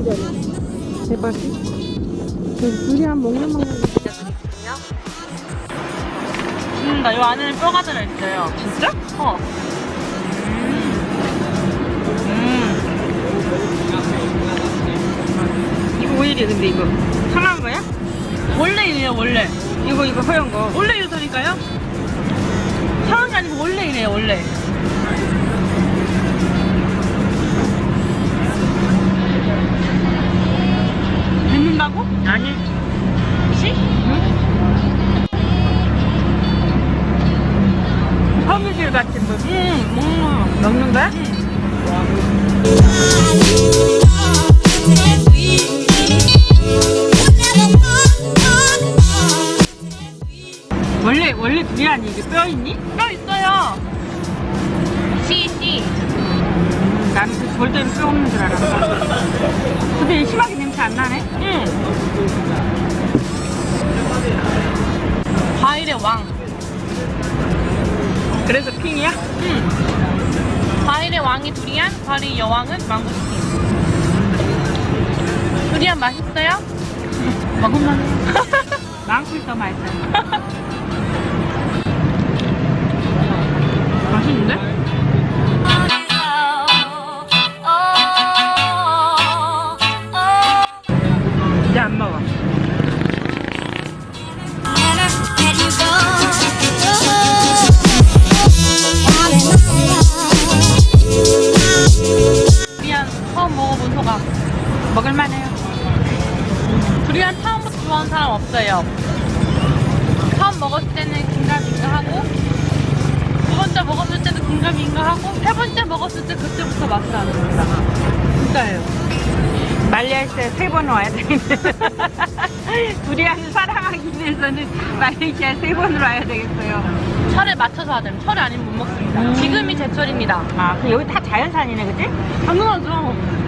신기하네. 대박이. 그 두리안 먹는 방법이 죽는다. 요 안에는 뼈가 들어있어요. 진짜? 어. 음. 이거 왜 이래 근데 이거 상한 거야? 원래 이래요, 원래. 이거 이거 허연 거. 원래 이러다니까요? 상한 게 아니고 원래 이래요, 원래. 같은 거. 응, 먹는 먹는 거야? 원래 원래 두리안이 이게 뼈 있니? 뼈 있어요. 씨, 씨. 나는 그 절대로 뼈 없는 줄 알았어. 근데 심하게 냄새 안 나네? 응. 과일의 왕. 그래서 핑이야? 응. 과일의 왕이 두리안, 과일의 여왕은 망고스틴. 두리안 맛있어요? 먹으면 망쿨 더 맛있어. 맛 먹어본 소감. 먹을만해요. 두리안 처음부터 좋아하는 사람 없어요. 처음 먹었을 때는 긴가민가 하고 두 번째 먹었을 때도 긴가민가 하고 세 번째 먹었을 때 그때부터 맛을 아는 겁니다. 진짜예요. 말레이시아에 세번 와야 되겠네. 두리안을 사랑하기 위해서는 말레이시아에 세 번을 와야 되겠어요. 철에 맞춰서 하자면 철이 아니면 못 먹습니다. 지금이 제철입니다. 아, 그 여기 다 자연산이네, 그치? 당연하죠.